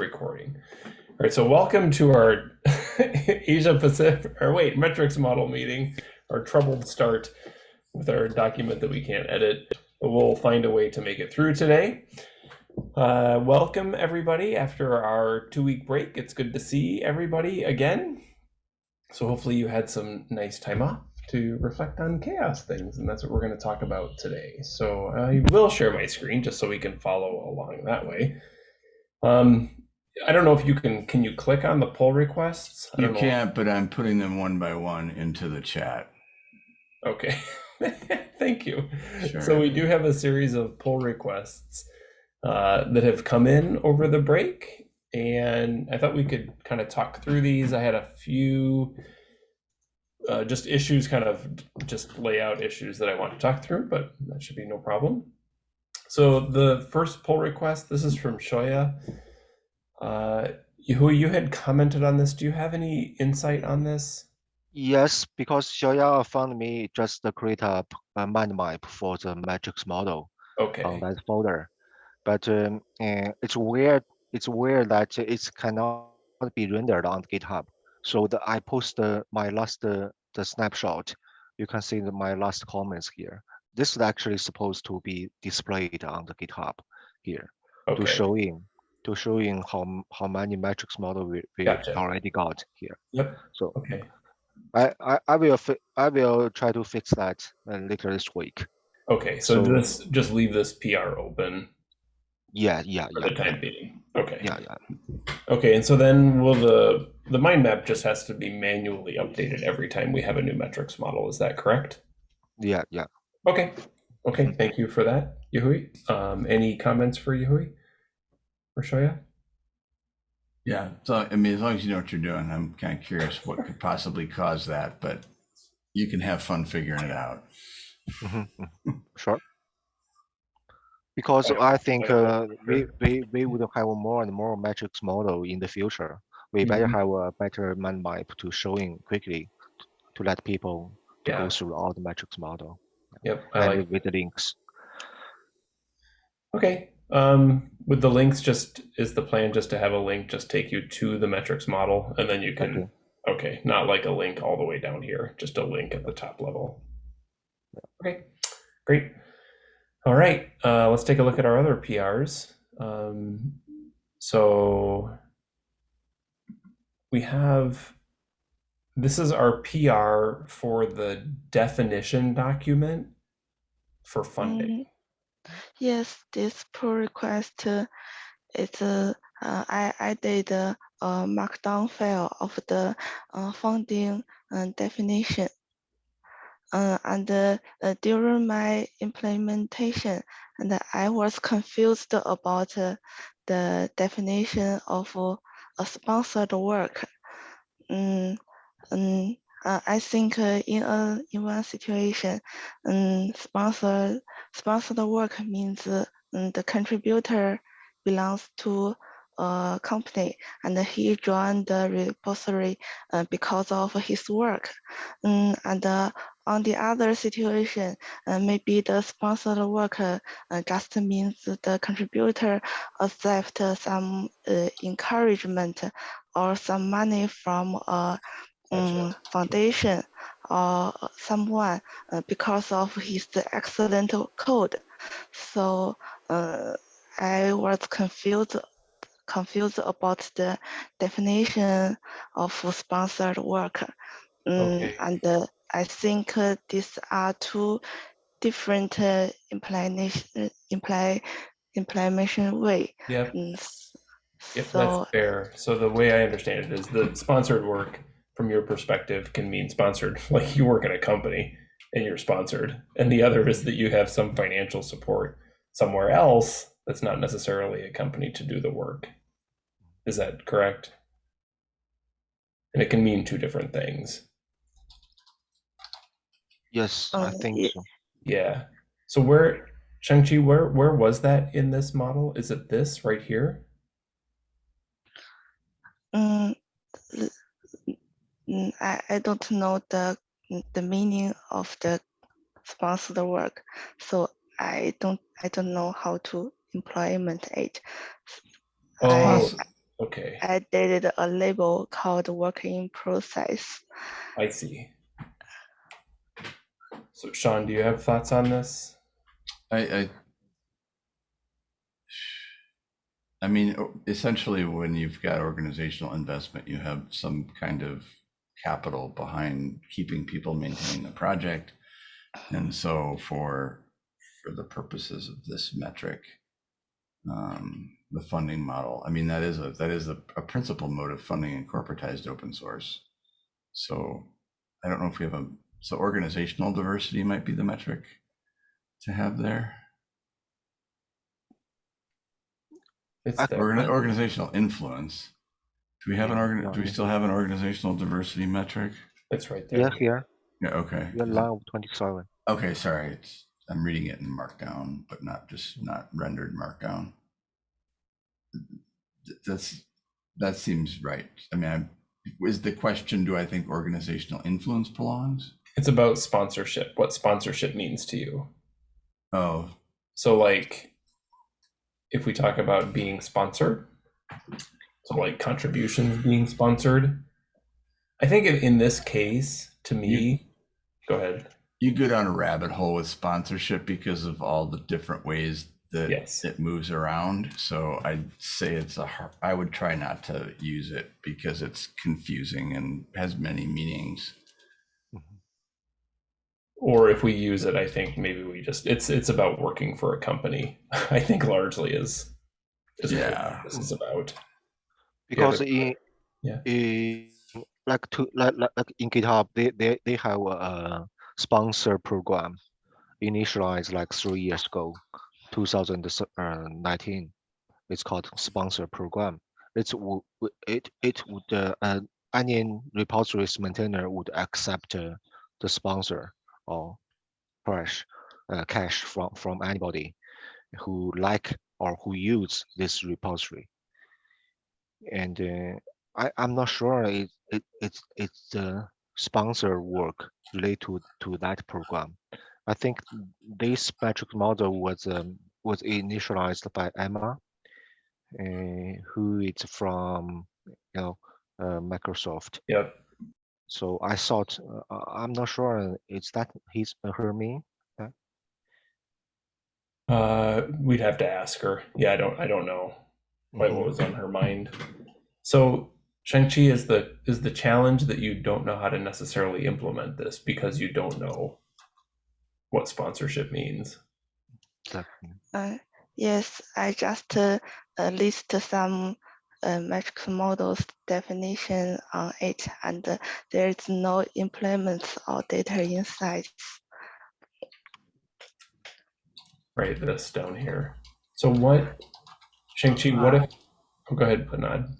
recording. All right, so welcome to our Asia Pacific, or wait, metrics model meeting, our troubled start with our document that we can't edit, but we'll find a way to make it through today. Uh, welcome everybody after our two week break. It's good to see everybody again. So hopefully you had some nice time off to reflect on CHAOSS things, and that's what we're going to talk about today. So I will share my screen just so we can follow along that way. Um, I don't know if you can, can you click on the pull requests? You know. can't, but I'm putting them one by one into the chat. Okay, thank you. Sure. So we do have a series of pull requests uh, that have come in over the break, and I thought we could kind of talk through these. I had a few uh, just issues, kind of just layout issues that I want to talk through, but that should be no problem. So the first pull request, this is from Xiaoya. Uh, who you had commented on this. Do you have any insight on this? Yes, because Xiaoya found me just to create a mind map for the matrix model Okay. on that folder. But um, eh, it's weird. It's weird that it cannot be rendered on GitHub. So the, I post the, my last uh, the snapshot. You can see the, my last comments here. This is actually supposed to be displayed on the GitHub here Okay. to showing to showing how how many metrics model we, we Gotcha. already got here. Yep. So Okay. I, I, I will I will try to fix that later this week. Okay, so, So- this just leave this PR open Yeah, yeah, for yeah, the time being. Okay. yeah, yeah. Okay, and so then will the the mind map just has to be manually updated every time we have a new metrics model? Is that correct? Yeah, yeah. Okay. Okay. Thank you for that, Yahui. Um, any comments for Yahui or Xiaoya? Yeah. So, I mean, as long as you know what you're doing, I'm kind of curious what could possibly cause that, but you can have fun figuring it out. Mhm, mhm. Sure. Because I think uh, we, we, we would have more and more metrics model in the future. We better Mhm. have a better mind map to showing quickly to let people to Yeah. go through all the metrics model Yep. I and like. with the links. Okay. Um, with the links, just is the plan just to have a link just take you to the metrics model, and then you can. Okay. Okay, not like a link all the way down here, just a link at the top level. Okay, great. All right, uh, let's take a look at our other PRs. Um, so we have, this is our PR for the definition document for funding. Yes, this pull request uh, is uh, uh, I added a, a markdown file of the uh, funding uh, definition. Uh, and uh, uh, during my implementation, and I was confused about uh, the definition of uh, a sponsored work. Um, uh, I think uh, in a in one situation, um, sponsored sponsored work means uh, the contributor belongs to a company and he joined the repository because of his work. Um, and on the other situation, maybe the sponsored work just means the contributor accept some uh, encouragement or some money from a um, foundation or someone uh, because of his excellent code. So uh, I was confused confused about the definition of sponsored work. Um, Okay. And uh, I think uh, these are two different uh, implementation, imply, implementation way. Yep. S- Yep, So that's fair. So the way I understand it is the sponsored work from your perspective can mean sponsored, like you work in a company and you're sponsored. And the other is that you have some financial support somewhere else that's not necessarily a company to do the work. Is that correct? And it can mean two different things. Yes, I Uh, think ye- so. Yeah. So where Shang-Chi, where where was that in this model? Is it this right here? L- mm, Mm, I, I don't know the the meaning of the sponsored work, so I don't I don't know how to implement it. Oh, I, Okay, I did a label called work in process. I see. So Sean, do you have thoughts on this? I, I, I mean, essentially, when you've got organizational investment, you have some kind of capital behind keeping people maintaining the project. And so for, for the purposes of this metric, um, the funding model, I mean, that is a, that is a, a principal mode of funding in corporatized open source. So I don't know if we have a, so organizational diversity might be the metric to have there. It's I- there. Organ- organizational influence. Do we have an organ, do we still have an organizational diversity metric? It's right there. Yeah, here, Yeah, okay. yeah, line of twenty-seven. Okay, sorry, it's, I'm reading it in markdown, but not just, not rendered markdown. Th- That's, that seems right. I mean, I'm- is the question, do I think organizational influence belongs? It's about sponsorship, what sponsorship means to you. Oh, So, like, if we talk about being sponsored, so like contributions being sponsored, I think in, in this case, to me, go ahead. you go down a rabbit hole with sponsorship because of all the different ways that Yes. it moves around. So I'd say it's a har I would try not to use it because it's confusing and has many meanings. Mm-hmm. Or if we use it, I think maybe we just it's it's about working for a company. I think largely is is what Yeah. this is about. Because in, Yeah. in like to like, like like in GitHub, they they they have a sponsor program initialized like three years ago, 2019. It's called sponsor program. It's wo- wo- it it would uh, uh, any repositories maintainer would accept uh, the sponsor or cash uh, cash from from anybody who like or who use this repository and uh, I, I'm not sure it, it it's it's the sponsor work related to, to that program. I think this metric model was um, was initialized by Emma, uh, who is from you know uh, Microsoft. Yep. So I thought uh, I'm not sure is that his her me. Uh, we'd have to ask her. Yeah, I don't I don't know quite what was on her mind. So Shang-Chi is the is the challenge that you don't know how to necessarily implement this because you don't know what sponsorship means. Exactly. Uh, yes, I just uh, uh, list some uh, metric models definition on it, and uh, there is no implements or data insights. Right, this down here. So what Shang-Chi, what if oh, go ahead, Panad.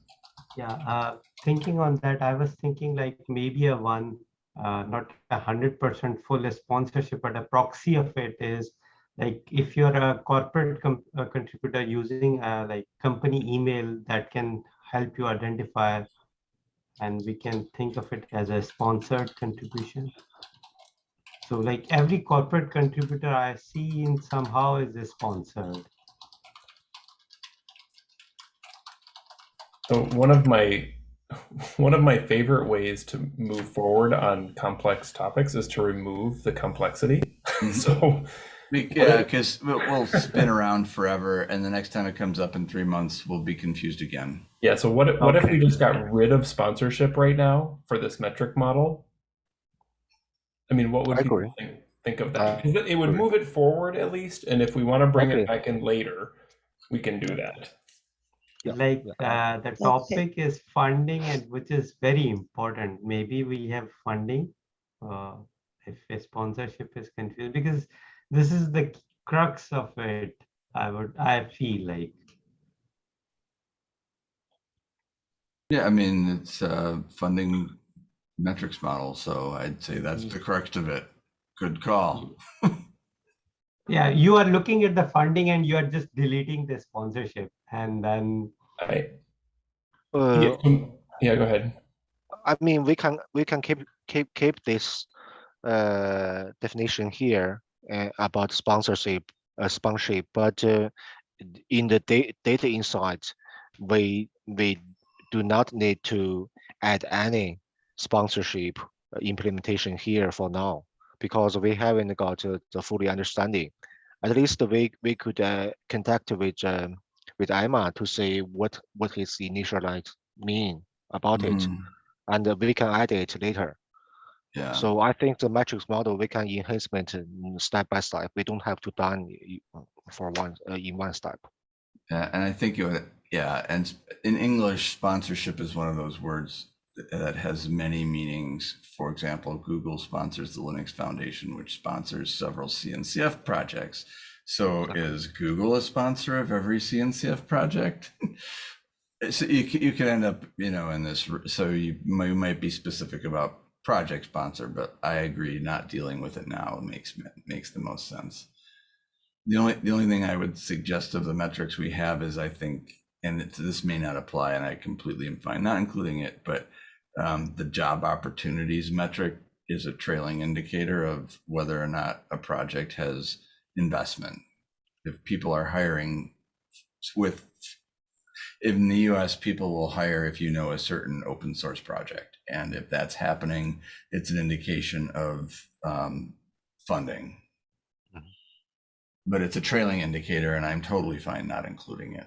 Yeah, uh, thinking on that, I was thinking like maybe a one, uh, not a hundred percent full sponsorship, but a proxy of it is like if you're a corporate com- uh, contributor using uh, like company email that can help you identify, and we can think of it as a sponsored contribution. So like every corporate contributor I see in somehow is a sponsored. So one of my one of my favorite ways to move forward on complex topics is to remove the complexity. so Yeah, because we'll, we'll spin around forever, and the next time it comes up in three months, we'll be confused again. yeah, so what if, what if we just got rid of sponsorship right now for this metric model? I mean, what would I people think, think of that? Uh, 'Cause it would move it forward at least, and if we want to bring Agree. it back in later, we can do that. Yeah, like yeah. uh, the Okay. topic is funding and which is very important maybe we have funding uh, if a sponsorship is confused because this is the crux of it i would i feel like Yeah, I mean, it's a funding metrics model, so I'd say that's the crux of it. Good call. yeah you are looking at the funding and you are just deleting the sponsorship and then I, Uh, yeah, yeah, go ahead. I mean, we can we can keep keep keep this uh, definition here uh, about sponsorship uh, sponsorship, but uh, in the da- data insights, we we do not need to add any sponsorship uh, implementation here for now because we haven't got uh, the fully understanding. At least we we could uh, contact with um, with Emma to see what what his initialize mean about it, Mhm. and we can add it later. Yeah. So I think the matrix model we can enhancement mm, step by step. We don't have to done for one uh, in one step. Yeah, and I think it would, yeah, and in English, sponsorship is one of those words that has many meanings. For example, Google sponsors the Linux Foundation, which sponsors several CNCF projects. So is Google a sponsor of every CNCF project? So you, you could end up, you know, in this, so you might, you might be specific about project sponsor, but I agree, not dealing with it now makes, makes the most sense. The only, the only thing I would suggest of the metrics we have is I think, and this may not apply and I completely am fine not including it, but um, the job opportunities metric is a trailing indicator of whether or not a project has investment. If people are hiring with, in the US, people will hire if you know a certain open source project. And if that's happening, it's an indication of um, funding. But it's a trailing indicator and I'm totally fine not including it.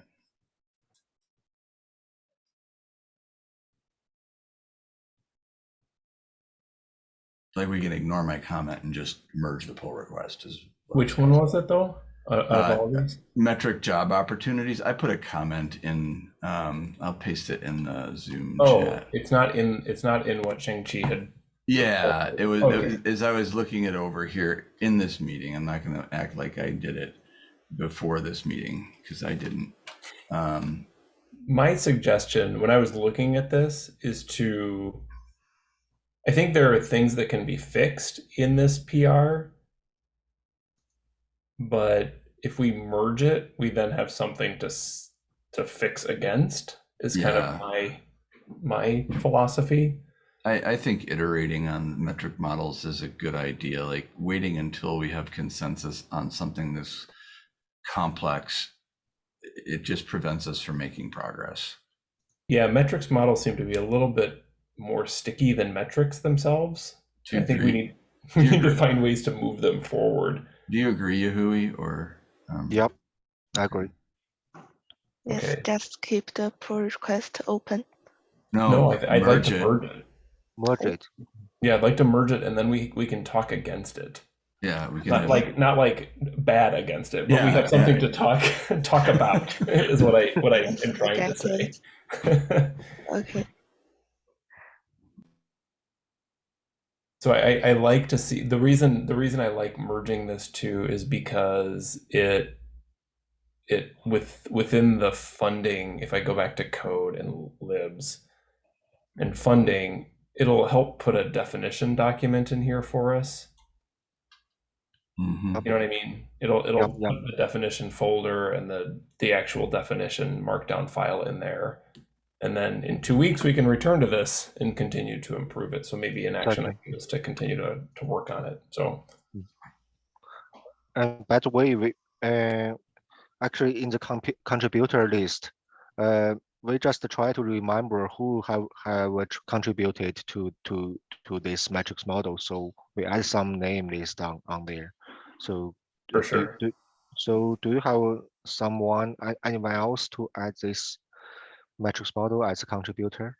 Like we can ignore my comment and just merge the pull request is. Which one was it though? Uh, of Uh, all these? Metric job opportunities. I put a comment in, um, I'll paste it in the Zoom Oh, chat. it's not in. It's not in what Shang Chi had. Yeah, it was, it Okay. was- as I was looking it over here in this meeting, I'm not gonna act like I did it before this meeting, because I didn't. Um, My suggestion when I was looking at this is to. I think there are things that can be fixed in this PR, but if we merge it, we then have something to to fix against. Is kind of my my philosophy. I, I think iterating on metric models is a good idea, like waiting until we have consensus on something this complex. It just prevents us from making progress. Yeah, metrics models seem to be a little bit more sticky than metrics themselves. Do I you think we need we need to find ways to move them forward. Do you agree, Yahui, or? um, Yep, I agree. Yes, Okay. just keep the pull request open. No, no, I, I'd like to it. merge it. Merge it. Yeah, I'd like to merge it, and then we we can talk against it. Yeah, we can. Not have- like not like bad against it, but we have something yeah. to talk talk about. is what I what I am Yes, trying to say. Okay. So I, I like to see the reason the reason I like merging this too is because it it with within the funding, if I go back to code and libs and funding, it'll help put a definition document in here for us. Mhm. You know what I mean? It'll it'll put the definition folder and the the actual definition markdown file in there. And then in two weeks we can return to this and continue to improve it. So maybe an action item is to continue to, to work on it. So And by the way, we uh, actually in the contributor list, uh, we just try to remember who have have contributed to to to this matrix model. So we add some name list on on there. So For do- sure. do- so do you have someone anyone else to add this matrix model as a contributor?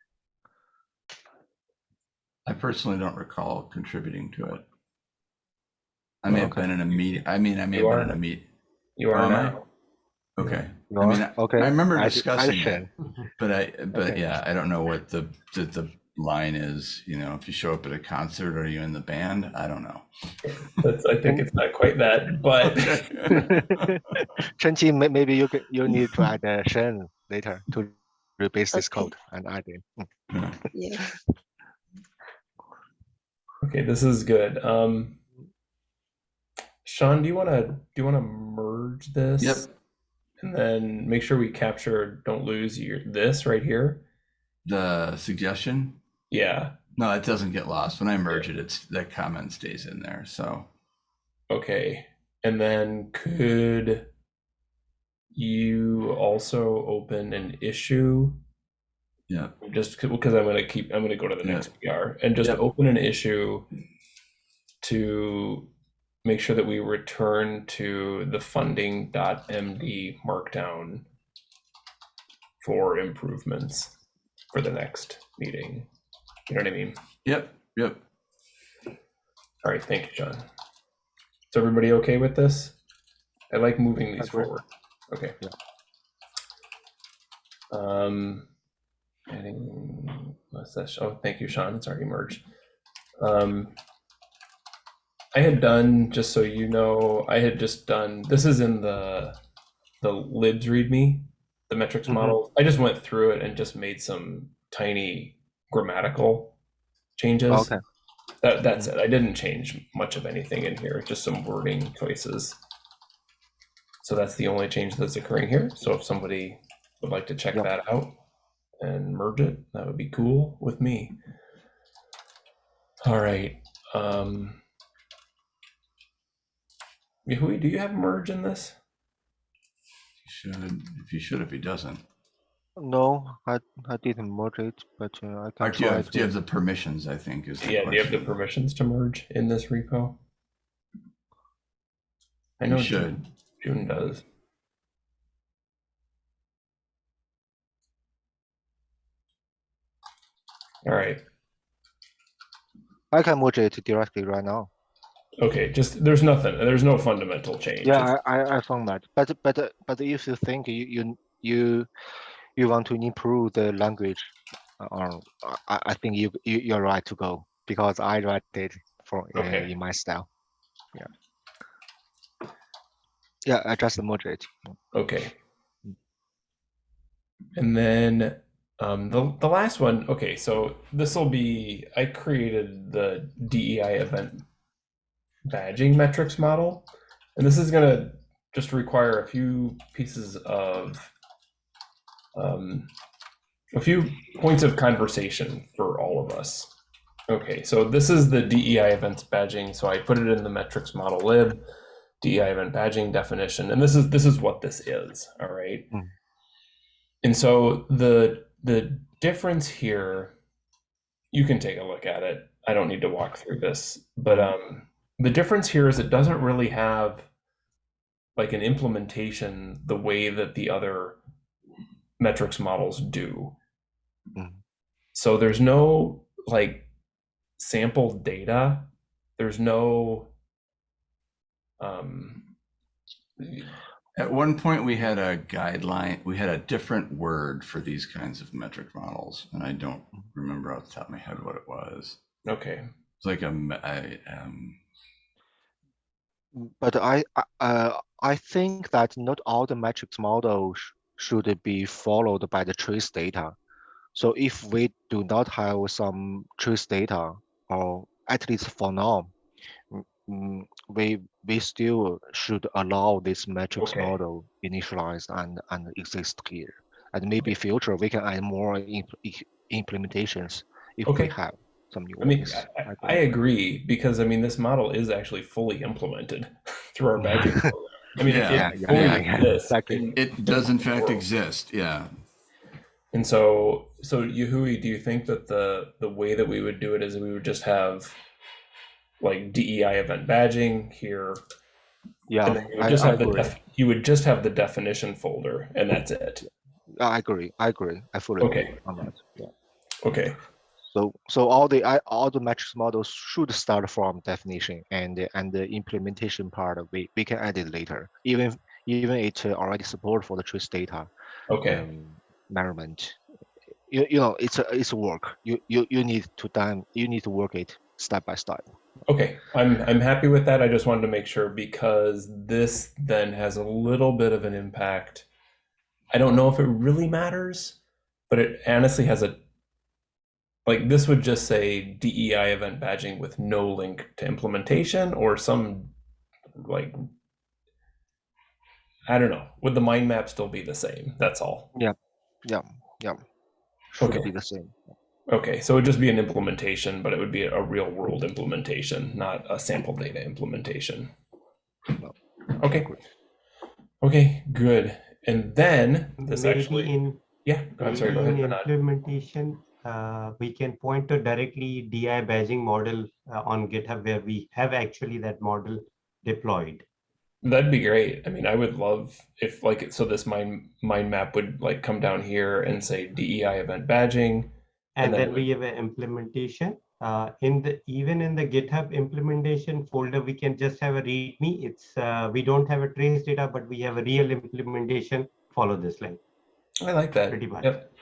I personally don't recall contributing to it. I may have Okay. been in a meeting. I mean, I may You have are. been in a meet. you are Oh, am I? now. Okay. You I mean, I- okay. I remember add- add discussing it, but I, but Okay. yeah, I don't know what the, the, the line is, you know, if you show up at a concert, are you in the band? I don't know. That's, I think it's not quite that, but Chenqi, may- maybe you could, you need to add a Shen later to rebase this Okay. code and add it. Mm. Yes. okay, this is good. Um, Sean, do you want to do you want to merge this? Yep. And then make sure we capture don't lose your this right here. The suggestion? Yeah. No, it doesn't get lost. When I merge it, it's, that comment stays in there. So Okay. And then could you also open an issue Yeah. just because I'm going to keep, I'm going to go to the Yeah. next PR and just Yeah. open an issue to make sure that we return to the funding.md markdown for improvements for the next meeting. You know what I mean? Yep. Yep. All right, thank you, John. Is everybody okay with this? I like moving these Agree. forward. Okay. Yeah. Um, adding? Oh, thank you, Sean. It's already merged. Um, I had done, just so you know, I had just done, this is in the, the libs readme, the metrics Mhm. model. I just went through it and just made some tiny grammatical changes. Okay. That, that's it. I didn't change much of anything in here, just some wording choices. So that's the only change that's occurring here. So if somebody would like to check Yep. that out and merge it, that would be cool with me. All right. Um, Yahui, do you have merge in this? He should. If he should, if he doesn't. No, I I didn't merge it, but uh, I can Or do you have, do you have the permissions? I think is the Yeah, do you have the permissions to merge in this repo? I You know should. June, does. All right. I can merge it directly right now. Okay. Just there's nothing. There's no fundamental change. Yeah, I, I, I found that. But but uh, but if you think you you you, you want to improve the language, uh, or I, I think you, you you're right to go because I write it for uh, in my style. Yeah. Yeah, I just merge it. Okay. And then um, the the last one. Okay, so this will be. I created the DEI event badging metrics model, and this is gonna just require a few pieces of um, a few points of conversation for all of us. Okay, so this is the DEI events badging. So I put it in the metrics model lib. DEI event badging definition, and this is this is what this is. All right. Mm. And so the the difference here, you can take a look at it. I don't need to walk through this, but um, the difference here is it doesn't really have like an implementation the way that the other metrics models do. Mhm. So there's no like sample data. There's no um At one point, we had a guideline. We had a different word for these kinds of metric models, and I don't remember off the top of my head what it was. okay. It's like a me- I, um, But I I- uh, I think that not all the metrics models should be followed by the trace data. So if we do not have some trace data, or at least for now, mm, we we still should allow this metrics Okay. model initialized and and exist here. And maybe future we can add more imp- implementations if Okay. we have some new I mean, ones. I, I, I I agree because I mean this model is actually fully implemented through our badging program. I mean, Yeah. it, Yeah, yeah, yeah, yeah, exactly. in- it does in fact world. exist. Yeah. And so, so Yahui, do you think that the the way that we would do it is we would just have like DEI event badging here, Yeah, and then you would I, just I have the agree. def, you would just have the definition folder, and that's it. I agree. I agree. I fully Okay. agree on that. Yeah. Okay. So so all the I, all the metrics models should start from definition and and the implementation part we, we can add it later. Even even it uh, already support for the trace data Okay. um, measurement. You, you know it's a it's a work. You you you need to time you need to work it step by step. Okay, I'm I'm happy with that. I just wanted to make sure because this then has a little bit of an impact. I don't know if it really matters, but it honestly has a like this would just say DEI event badging with no link to implementation or some like I don't know. Would the mind map still be the same? That's all. Yeah, yeah. Yeah. Should Okay. be the same. Okay, so it would just be an implementation, but it would be a real world implementation, not a sample data implementation. Okay. Okay, good. And then this Maybe actually, in Yeah, I'm sorry, go ahead, implementation, uh, we can point to directly DI badging model uh, on GitHub where we have actually that model deployed. That'd be great. I mean, I would love if like so this mind mind map would like come down here and say DEI event badging. And And then then we have an implementation. Uh, in the even in the GitHub implementation folder, we can just have a README. It's uh, we don't have a trace data, but we have a real implementation. Follow this link. I like that. Pretty much. Yep.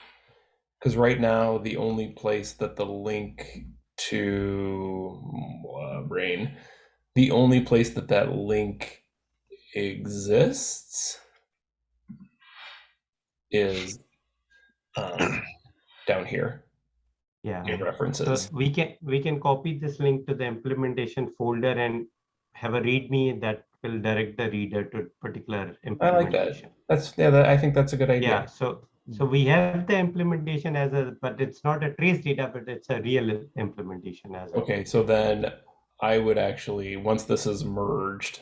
Because right now the only place that the link to uh, brain, the only place that that link exists is um, down here Yeah. in So references. we can we can copy this link to the implementation folder and have a README that will direct the reader to particular implementation. I like that. That's yeah. That, I think that's a good idea. Yeah. So so we have the implementation as a, but it's not a trace data, but it's a real implementation as a. Okay, so then I would actually, once this is merged,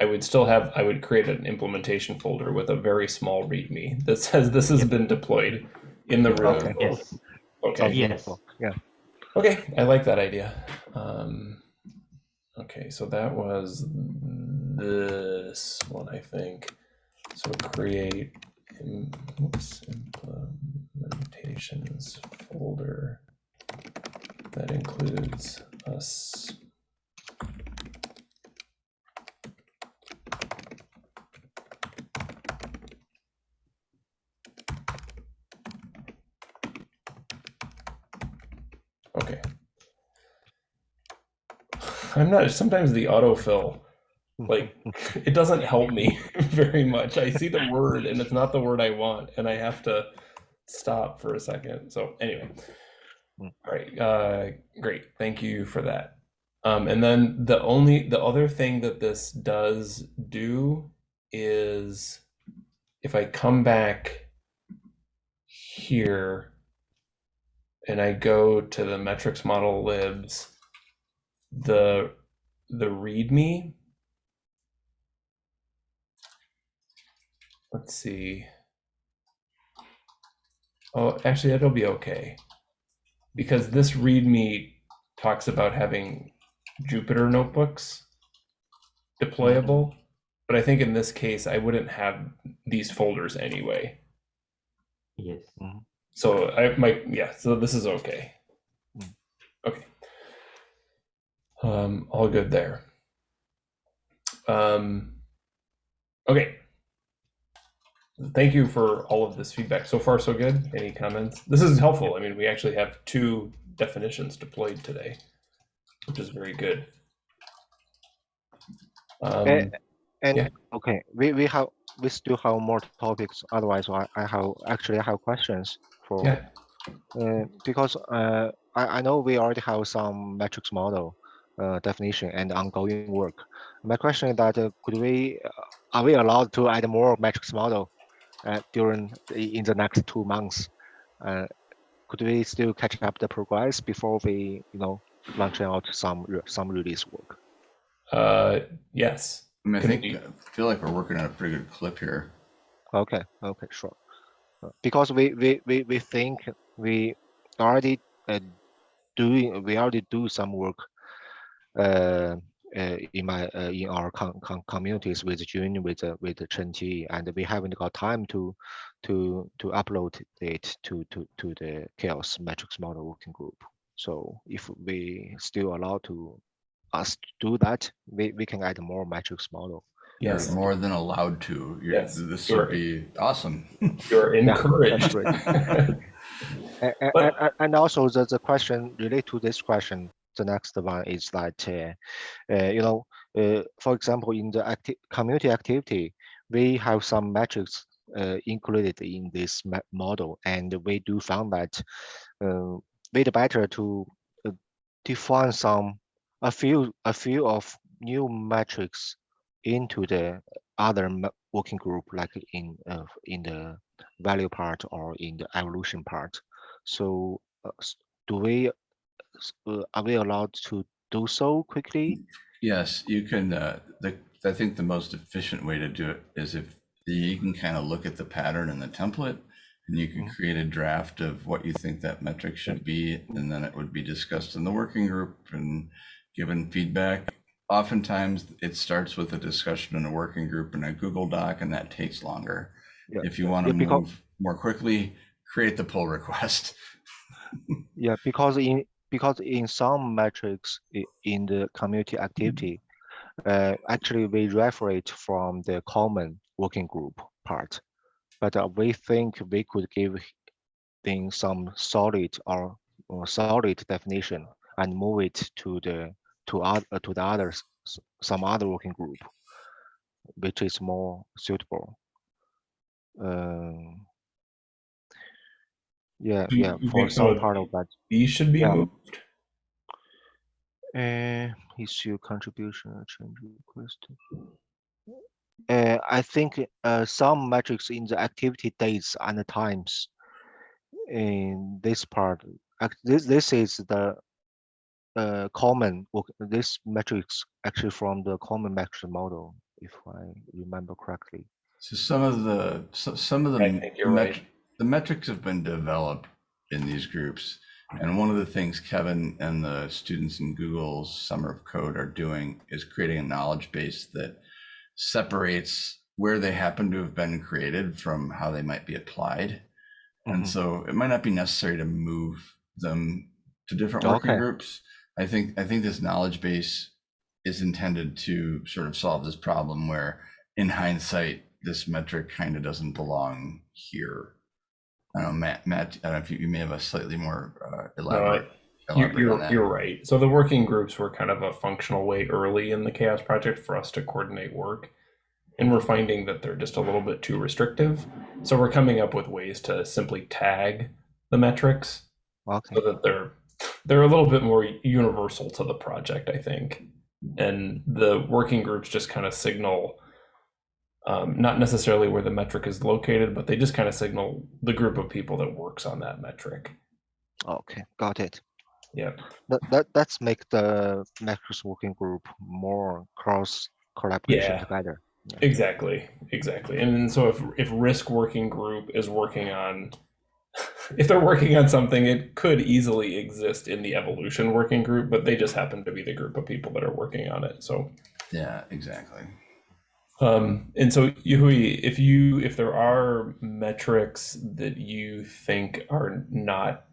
I would still have, I would create an implementation folder with a very small README that says this has been deployed in the room. Okay. Yes. Okay. Yes. Yeah. Okay, I like that idea. Um, okay, so that was this one, I think. So create im- oops, implementations folder that includes us. Okay. I'm not, sometimes the autofill, like, it doesn't help me very much. I see the word and it's not the word I want, and I have to stop for a second. So, anyway. Mm. All right. Uh, great. Thank you for that. Um, and then the only, the other thing that this does do is if I come back here and I go to the metrics model libs, the the README. Let's see. Oh, actually, that'll be okay. Because this README talks about having Jupyter notebooks deployable. But I think in this case, I wouldn't have these folders anyway. Yes. So I might, yeah, so this is okay. Mm. Okay. Um, all good there. Um, okay. Thank you for all of this feedback. So far, so good. Any comments? This is helpful. I mean, we actually have two definitions deployed today, which is very good. Um, Eh, And Yeah. okay, we, we have we still have more topics. Otherwise, I, I have actually I have questions for yeah, uh, because uh, I, I know we already have some metrics model uh, definition and ongoing work. My question is that uh, could we uh, are we allowed to add more metrics model uh, during the, in the next two months? Uh, could we still catch up the progress before we you know launching out some some release work? uh, yes. I mean, I think, I feel like we're working on a pretty good clip here. Okay, okay, sure. Because we we we, we think we already uh, doing we already do some work in my uh, in our com- com- communities with June with uh, with Chen Qi, and we haven't got time to to to upload it to to to the CHAOSS metrics model working group. So if we still allow to us to do that, we, we can add more metrics model. Yes. You're more than allowed to. You're, Yes, This sure. would be awesome. You're encouraged. great. A- a- But- a- a- And also the, the question related to this question, the next one is that, uh, uh, you know, uh, for example, in the acti- community activity, we have some metrics included in this model, and we do found that uh, it's better to define some a few a few of new metrics into the other working group, like in uh, in the value part or in the evolution part. So uh, do we, uh, are we allowed to do so quickly? Yes, you can, uh, the, I think the most efficient way to do it is if you can kind of look at the pattern in the template And you can create a draft of what you think that metric should be, and then it would be discussed in the working group and given feedback. Oftentimes, it starts with a discussion in a working group in a Google Doc, and that takes longer. Yeah, If you want to yeah, move more quickly, create the pull request. Yeah, because in because in some metrics in the community activity, uh, actually we refer it from the common working group part, but uh, we think we could give things some solid or, or solid definition and move it to the to other to the others some other working group, which is more suitable. Um, yeah, you yeah, think for some of part of that. These should be Yeah. moved. Uh, issue contribution change request. Uh, I think uh, some metrics in the activity dates and the times in this part, act- this this is the uh, common this metrics actually from the common metric model, if I remember correctly. So some of the so, some of the I think you're right. The metrics have been developed in these groups, and one of the things Kevin and the students in Google's Summer of Code are doing is creating a knowledge base that separates where they happen to have been created from how they might be applied. And Mhm. so it might not be necessary to move them to different working Okay. groups. I think I think this knowledge base is intended to sort of solve this problem where in hindsight this metric kind of doesn't belong here. I don't know, Matt, Matt, I don't know if you, you may have a slightly more uh, elaborate. You're, you're, you're right. So the working groups were kind of a functional way early in the CHAOSS project for us to coordinate work. And we're finding that they're just a little bit too restrictive. So we're coming up with ways to simply tag the metrics Okay, so that they're they're a little bit more universal to the project, I think. And the working groups just kind of signal um, not necessarily where the metric is located, but they just kind of signal the group of people that works on that metric. okay, got it. Yeah. That that that's make the metrics working group more cross collaboration Yeah. together. Exactly, exactly. And then so if if risk working group is working on if they're working on something, it could easily exist in the evolution working group, but they just happen to be the group of people that are working on it. So Yeah, exactly. Um and so Yuhui, if you if there are metrics that you think are not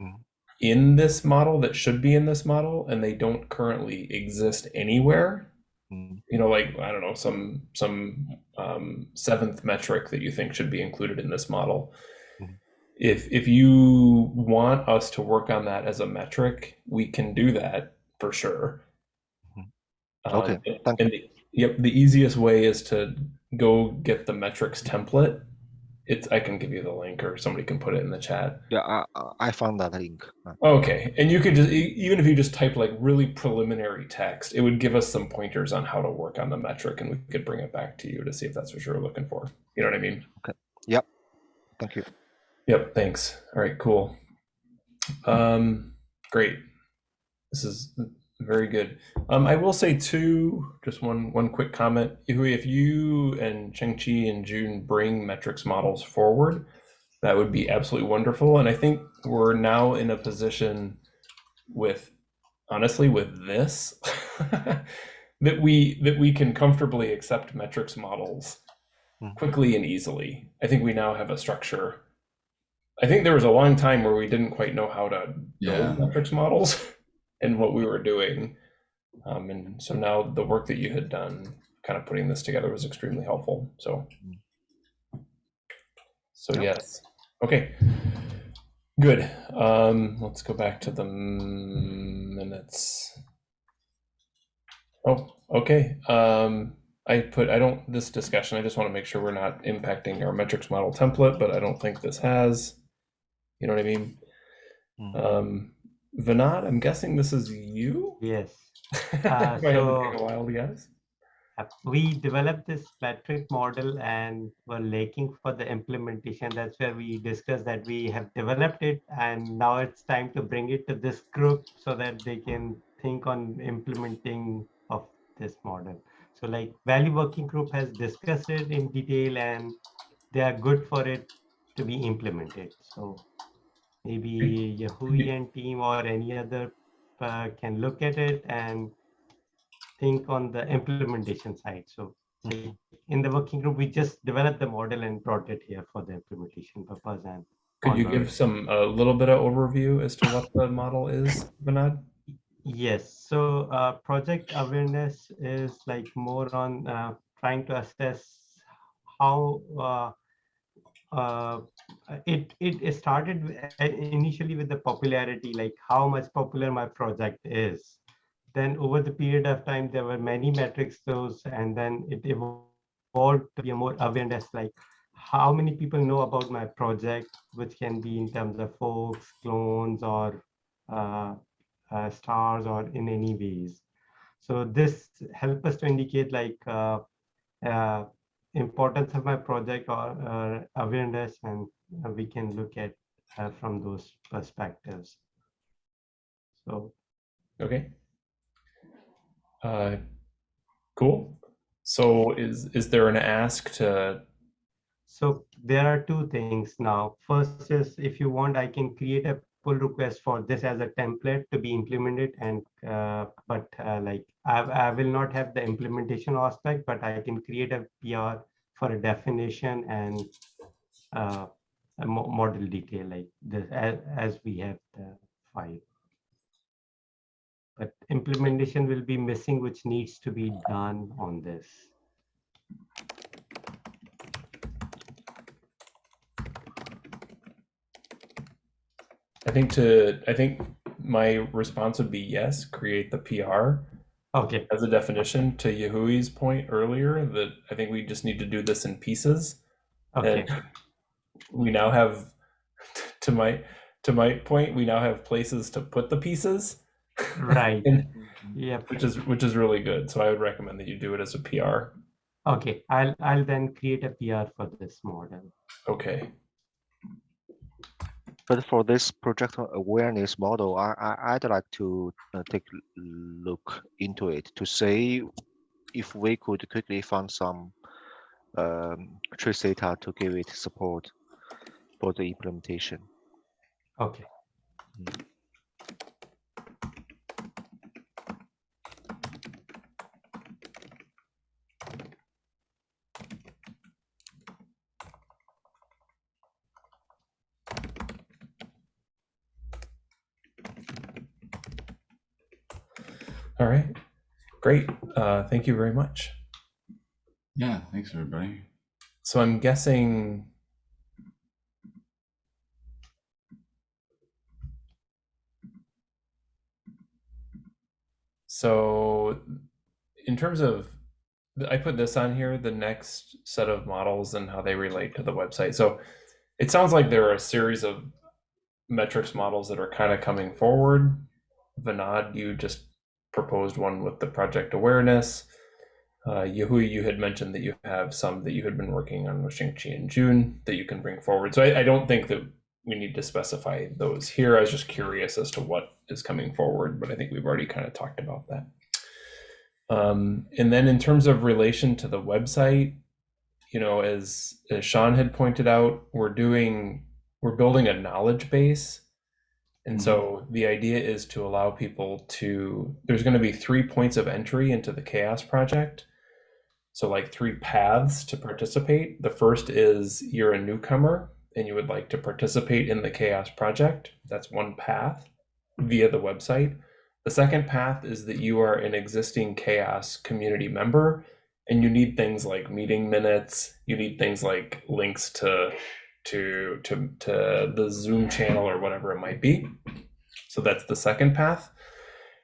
Mhm. in this model that should be in this model and they don't currently exist anywhere, Mm, you know like i don't know some some um, seventh metric that you think should be included in this model Mhm. if if you want us to work on that as a metric we can do that for sure. Um, Okay, and- thank the, yep the easiest way is to go get the metrics template it's i can give you the link or somebody can put it in the chat Yeah, I I- found that link. Okay, and you could just even if you just type like really preliminary text, it would give us some pointers on how to work on the metric, and we could bring it back to you to see if that's what you're looking for. You know what I mean? Okay. Yep. Thank you. Yep. Thanks. All right. Cool. Um, great. This is very good. Um, I will say too, just one one quick comment. Ihui, If you and Cheng Chi and June bring metrics models forward, that would be absolutely wonderful. And I think we're now in a position with, honestly, with this, that we that we can comfortably accept metrics models Hmm. quickly and easily. I think we now have a structure. I think there was a long time where we didn't quite know how to Yeah. build metrics models and what we were doing. Um, and so now the work that you had done, kind of putting this together, was extremely helpful. So, so yes, okay, good. Um, let's go back to the minutes. Oh, okay. Um, I put I don't this discussion. I just want to make sure we're not impacting our metrics model template, but I don't think this has. You know what I mean? Mm. Um, Vinod, I'm guessing this is you. Yes. If I had to take so- a wild guess. Uh, We developed this metric model and were looking for the implementation. That's where we discussed that we have developed it and now it's time to bring it to this group so that they can think on implementing of this model. So like value working group has discussed it in detail and they are good for it. to be implemented. So maybe Yahuian team or any other uh, can look at it and think on the implementation side. So like, in the working group, we just developed the model and brought it here for the implementation purpose. And Could you give some a little bit of overview as to what the model is, Vinod? Yes, so uh, project awareness is like more on uh, trying to assess how uh, it it started uh, initially with the popularity, like how much popular my project is. Then over the period of time, there were many metrics those, and then it evolved to be a more awareness, like how many people know about my project, which can be in terms of forks, clones, or uh, uh, stars or in any ways. So this help us to indicate like uh, importance of my project or uh, awareness and we can look at uh, from those perspectives. So Okay. Uh, cool. So is is there an ask to So there are two things now. First is if you want, I can create a pull request for this as a template to be implemented and uh, but uh, like I, I will not have the implementation aspect, but I can create a PR for a definition and uh, a mo- model detail like this as, as we have the file. But implementation will be missing, which needs to be done on this. Think to I think my response would be yes, create the PR Okay, as a definition to Yahui's point earlier that I think we just need to do this in pieces. okay, And we now have to my to my point, we now have places to put the pieces. right. And Yep. which is which is really good. So I would recommend that you do it as a PR. Okay, I'll I'll then create a PR for this model. Okay. But for this project awareness model, I, I I'd like to uh, take a look into it to see if we could quickly find some um, trace data to give it support for the implementation. Okay. All right. Great. Uh, thank you very much. Yeah, thanks everybody. So I'm guessing. So, in terms of, I put this on here, the next set of models and how they relate to the website. So, it sounds like there are a series of metrics models that are kind of coming forward. Vinod, you just proposed one with the project awareness. Uh, you had mentioned that you have some that you had been working on with Xingqi in June that you can bring forward. So I, I don't think that we need to specify those here. I was just curious as to what is coming forward, but I think we've already kind of talked about that. Um, and then in terms of relation to the website, you know, as, as Sean had pointed out, we're doing, we're building a knowledge base. And mm-hmm. so the idea is to allow people to, there's going to be three points of entry into the CHAOSS project. So, like three paths to participate. The first is you're a newcomer and you would like to participate in the CHAOSS project. That's one path via the website. The second path is that you are an existing CHAOSS community member and you need things like meeting minutes, you need things like links to to to to the Zoom channel or whatever it might be. So that's the second path.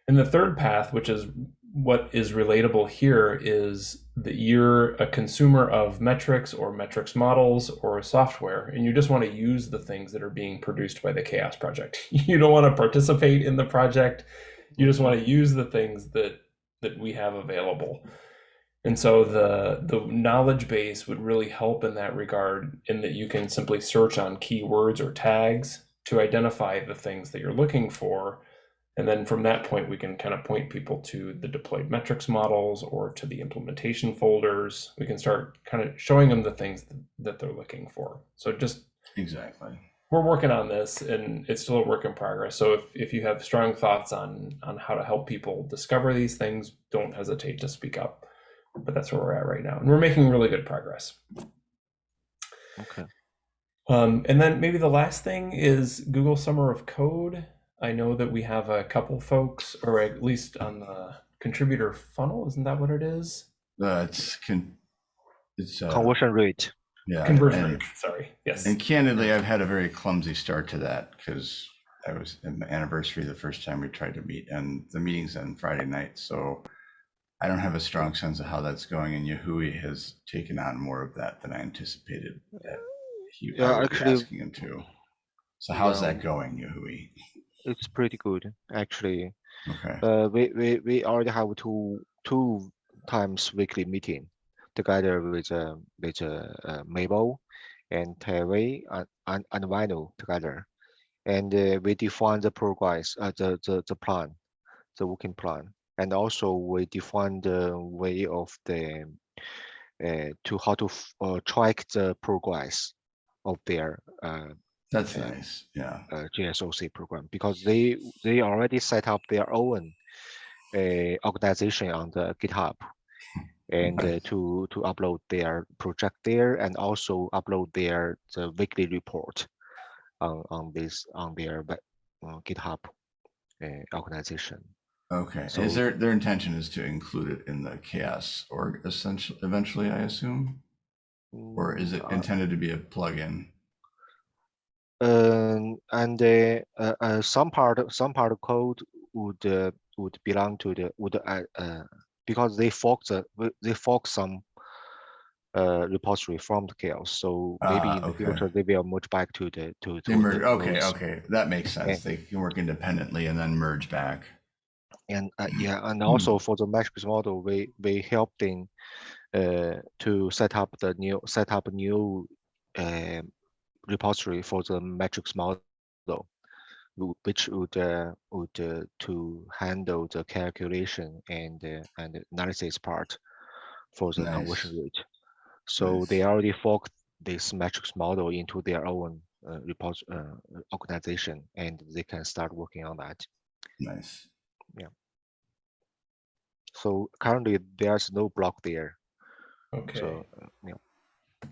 And the third path, which is what is relatable here, is that you're a consumer of metrics or metrics models or software, and you just want to use the things that are being produced by the CHAOSS Project. You don't want to participate in the project. You just want to use the things that that we have available. And so the the knowledge base would really help in that regard in that you can simply search on keywords or tags to identify the things that you're looking for. And then from that point, we can kind of point people to the deployed metrics models or to the implementation folders. We can start kind of showing them the things that they're looking for. So just Exactly. we're working on this and it's still a work in progress. So if, if you have strong thoughts on on how to help people discover these things, don't hesitate to speak up. But that's where we're at right now. And we're making really good progress. Okay. Um, and then maybe the last thing is Google Summer of Code. I know that we have a couple folks, or at least on the contributor funnel, isn't that what it is? Uh, it's con- it's uh, Conversion rate. yeah, Conversion and- rate, sorry. Yes. And candidly, I've had a very clumsy start to that because I was in my anniversary the first time we tried to meet, and the meeting's on Friday night. So I don't have a strong sense of how that's going, and Yahui has taken on more of that than I anticipated. That he Yeah, actually- asking him to. So how's Yeah. that going, Yahui? It's pretty good, actually. Okay. Uh, we, we, we already have two two times weekly meeting together with uh, with uh, uh, Mabel and Terry and, and, and Vino together, and uh, we define the progress, uh, the, the the plan, the working plan, and also we define the way of the uh, to how to uh, track the progress of their uh, That's nice. Yeah. uh, GSOC program because they they already set up their own uh, organization on the GitHub and uh, to to upload their project there and also upload their the weekly report on on this on their uh, GitHub uh, organization. Okay. So- is their their intention is to include it in the CHAOSS or essentially eventually, I assume, or is it Mm, uh, intended to be a plugin? Um, and uh, uh, uh, some part some part of code would uh, would belong to the would uh, uh, because they fork the w- they fork some uh, repository from the CHAOSS. So maybe Ah, in the okay. future they will merge back to the to, to They merge. the Okay, those. okay, that makes sense. They can work independently and then merge back. And uh, Mm. yeah, and Hmm. also for the metrics model, we we help them uh, to set up the new set up a new uh, repository for the metrics model, which would uh, would uh, to handle the calculation and uh, and analysis part for the conversion Nice. rate. So they already forked this metrics model into their own uh, repos uh, organization, and they can start working on that. Nice. So currently, there's no block there. Okay. So uh, yeah.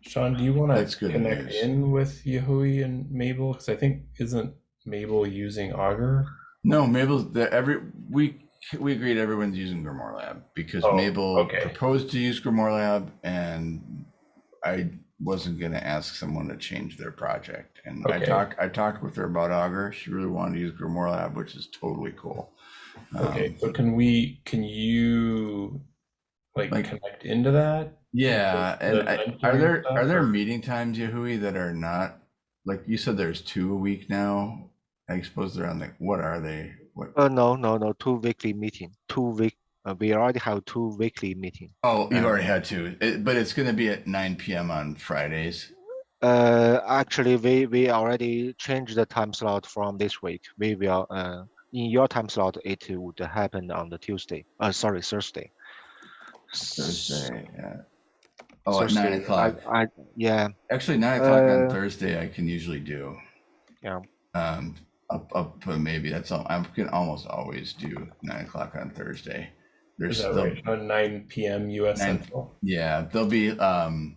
Sean, do you want to connect news. in with Yahui and Mabel? Because I think isn't Mabel using Augur? No, Mabel's the every we we agreed everyone's using Grimoire Lab because Oh, Mabel okay. proposed to use Grimoire Lab and I wasn't gonna ask someone to change their project. And I Okay. talked I talked with her about Augur. She really wanted to use Grimoire Lab, which is totally cool. Okay, Um, so can we, can you like Like- connect into that? Yeah, the and I, mentoring are there stuff, are there or- meeting times, Yahui, that are not like you said? There's two a week now. I suppose they're on the. What are they? What? Uh, no, no, no. Two weekly meeting. Two week. Uh, we already have two weekly meeting. Oh, you've uh, already had two, It- but it's going to be at 9 p.m. on Fridays. Uh, actually, we we already changed the time slot from this week. We will uh in your time slot it would happen on the Tuesday. Uh, sorry, Thursday. Thursday. Yeah. Oh, at nine o'clock. I, I yeah. Actually, nine o'clock on Uh, Thursday, I can usually do. Yeah. Um, up up uh, maybe that's all. I can almost always do nine o'clock on Thursday. There's Is still, right? Sean? Nine PM US Nine- Central? yeah, there'll be um,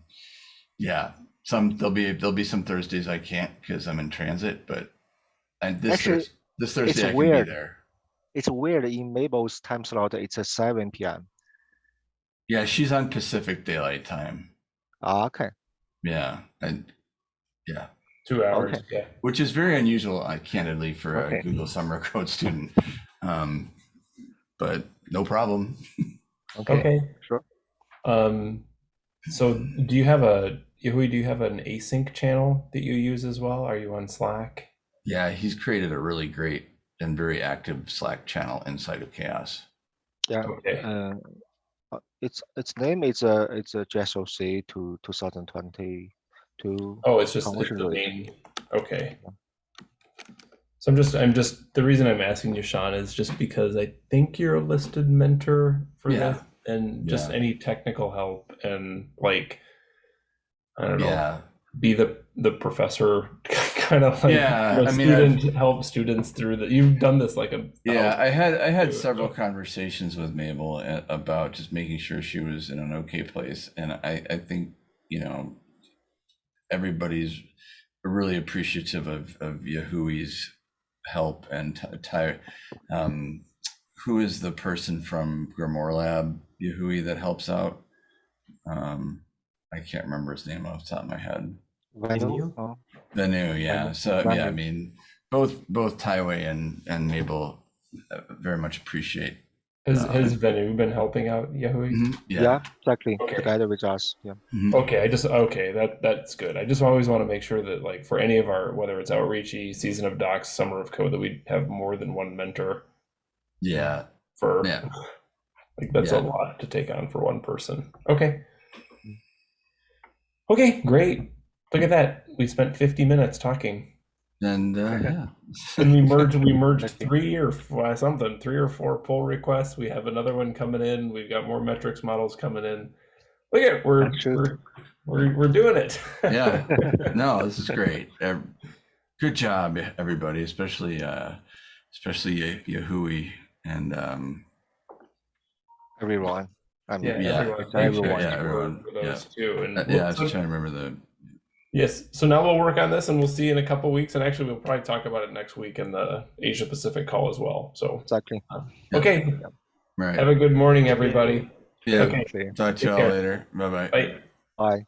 yeah, some there'll be there'll be some Thursdays I can't because I'm in transit, but and this Actually, Thurs- this Thursday I can weird. be there. It's weird in Mabel's time slot. It's at seven p.m. Yeah, she's on Pacific Daylight Time. Ah, okay. Yeah, and yeah, Two hours, Okay. yeah. which is very unusual, uh, candidly, for Okay. a Google Summer Code student. Um, but no problem. Okay. Okay. Sure. Um, so do you have a, Yahui, do you have an async channel that you use as well? Are you on Slack? Yeah, he's created a really great and very active Slack channel inside of CHAOSS. Yeah. Okay. Uh, uh, its its name is a it's a GSOC to 2022. Oh, it's just it's the rate. main. Okay. So I'm just I'm just the reason I'm asking you, Sean, is just because I think you're a listed mentor for Yeah. this, and just Yeah. any technical help and like I don't know, Yeah, be the the professor kind of like Yeah, I mean, I've- student help students through that. You've done this like a Yeah, I had I had do it, several conversations with Mabel about just making sure she was in an okay place, and I I think you know everybody's really appreciative of of Yahui's help and Ty- Ty. Um, who is the person from Grimoire Lab, Yahui, that helps out? Um, I can't remember his name off the top of my head. Venu? you? Oh, The new, yeah. So yeah, I mean, both both Taiwei and and Mabel uh, very much appreciate. Has uh, has Venu been helping out Yahui? Mhm, yeah. exactly. Okay. Together with us. Yeah. Mhm. Okay, I just okay that that's good. I just always want to make sure that like for any of our whether it's outreachy, season of docs, summer of code, that we have more than one mentor Yeah, for Yeah. like that's a lot to take on for one person. Okay. Okay, great. Look at that. We spent 50 minutes talking. And uh, yeah. And we merged we merged three or f- something, three or four pull requests. We have another one coming in. We've got more metrics models coming in. Look at we're we're, we're we're doing it. Yeah. no, this is great. Good job, everybody, especially uh, especially Ye- Yahui and um, Everyone. I mean, Yeah, Yeah, everyone. it's everyone. for- Yeah, everyone. for those too. And uh, yeah. I was so- trying to remember the. Yes. So now we'll work on this, and we'll see in a couple weeks. And actually, we'll probably talk about it next week in the Asia Pacific call as well. So Exactly. Yeah. okay, Right. have a good morning, everybody. yeah. okay. Clear. Talk to y'all care. later. Bye bye. Bye. Bye.